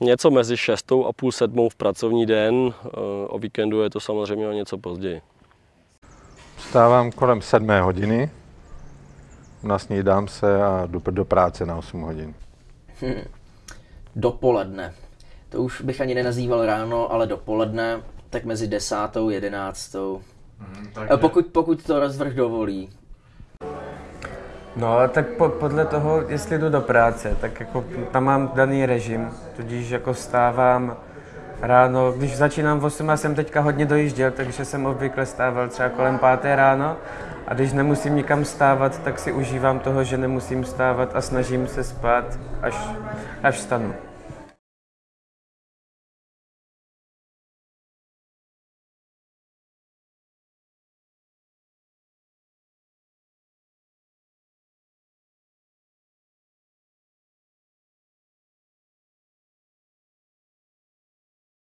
Něco mezi šestou a půl sedmou v pracovní den, eh, o víkendu je to samozřejmě o něco později. Vstávám kolem sedmé hodiny, nasnídám se a jdu do práce na 8 hodin. Hm. Dopoledne. To už bych ani nenazýval ráno, ale dopoledne, tak mezi desátou, jedenáctou. Hmm, takže... pokud, pokud to rozvrh dovolí. No, tak po, podle toho, jestli jdu do práce, tak jako tam mám daný režim, tudíž jako stávám ráno, když začínám v 8, já jsem teďka hodně dojížděl, takže jsem obvykle stával třeba kolem 5 ráno a když nemusím nikam stávat, tak si užívám toho, že nemusím stávat a snažím se spát, až, až vstanu.